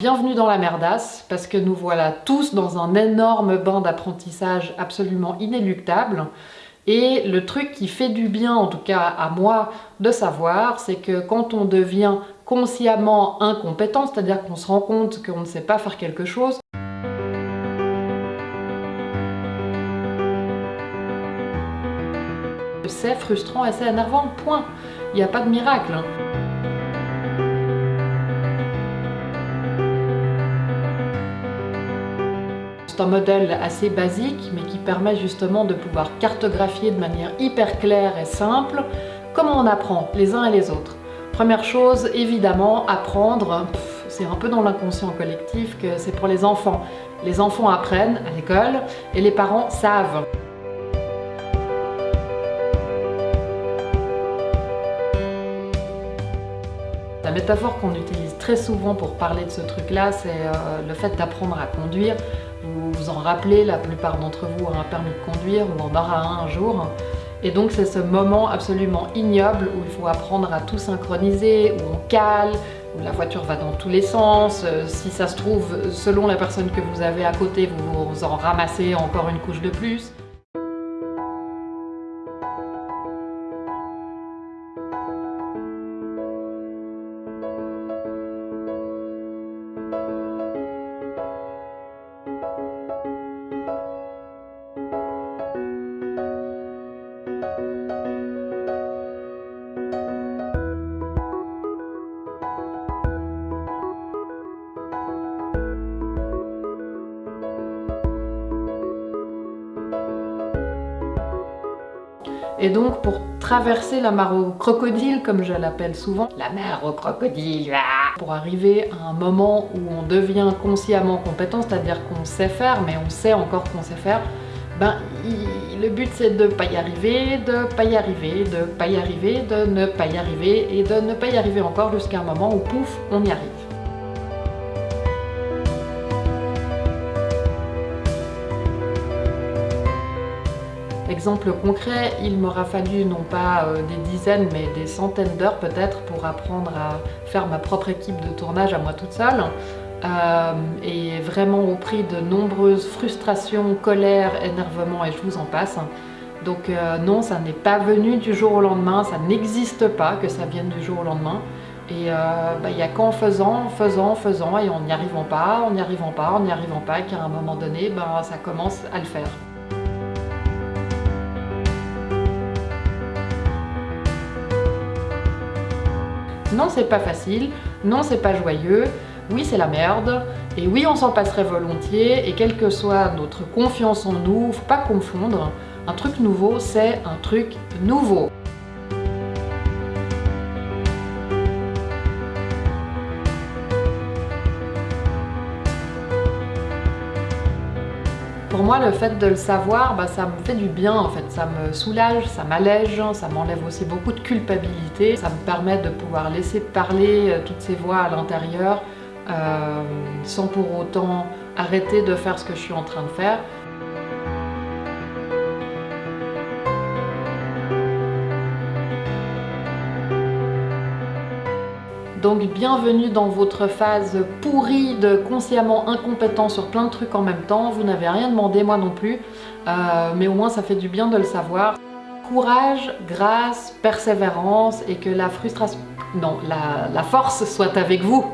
Bienvenue dans la merdasse, parce que nous voilà tous dans un énorme bain d'apprentissage absolument inéluctable. Et le truc qui fait du bien, en tout cas à moi, de savoir, c'est que quand on devient consciemment incompétent, c'est-à-dire qu'on se rend compte qu'on ne sait pas faire quelque chose, c'est frustrant et c'est énervant, point. Il n'y a pas de miracle. C'est un modèle assez basique, mais qui permet justement de pouvoir cartographier de manière hyper claire et simple comment on apprend les uns et les autres. Première chose, évidemment, apprendre, c'est un peu dans l'inconscient collectif que c'est pour les enfants. Les enfants apprennent à l'école et les parents savent. La métaphore qu'on utilise très souvent pour parler de ce truc-là, c'est euh, le fait d'apprendre à conduire. Vous vous en rappelez, la plupart d'entre vous ont un permis de conduire ou en aura un un jour. Et donc c'est ce moment absolument ignoble où il faut apprendre à tout synchroniser, où on cale, où la voiture va dans tous les sens. Euh, Si ça se trouve, selon la personne que vous avez à côté, vous vous en ramassez encore une couche de plus. Et donc pour traverser la mare au crocodile, comme je l'appelle souvent, la mer au crocodile, ah pour arriver à un moment où on devient consciemment compétent, c'est-à-dire qu'on sait faire, mais on sait encore qu'on sait faire, ben il- le but c'est de pas y arriver, de pas y arriver, de pas y arriver, de ne pas y arriver, et de ne pas y arriver encore jusqu'à un moment où pouf, on y arrive. Exemple concret, il m'aura fallu non pas euh, des dizaines mais des centaines d'heures peut-être pour apprendre à faire ma propre équipe de tournage à moi toute seule. Euh, et vraiment au prix de nombreuses frustrations, colères, énervements et je vous en passe. Donc euh, non, ça n'est pas venu du jour au lendemain, ça n'existe pas que ça vienne du jour au lendemain. Et bah, il n'y a qu'en faisant, faisant, faisant et en n'y arrivant pas, en n'y arrivant pas, en n'y arrivant pas, qu'à un moment donné, ben, ça commence à le faire. Non, c'est pas facile, non, c'est pas joyeux, oui, c'est la merde, et oui, on s'en passerait volontiers, et quelle que soit notre confiance en nous, faut pas confondre, un truc nouveau, c'est un truc nouveau. Pour moi, le fait de le savoir, bah, ça me fait du bien en fait, ça me soulage, ça m'allège, ça m'enlève aussi beaucoup de culpabilité, ça me permet de pouvoir laisser parler euh, toutes ces voix à l'intérieur euh, sans pour autant arrêter de faire ce que je suis en train de faire. Donc bienvenue dans votre phase pourrie de consciemment incompétent sur plein de trucs en même temps. Vous n'avez rien demandé, moi non plus, Euh, mais au moins ça fait du bien de le savoir. Courage, grâce, persévérance et que la frustration... Non, la, la force soit avec vous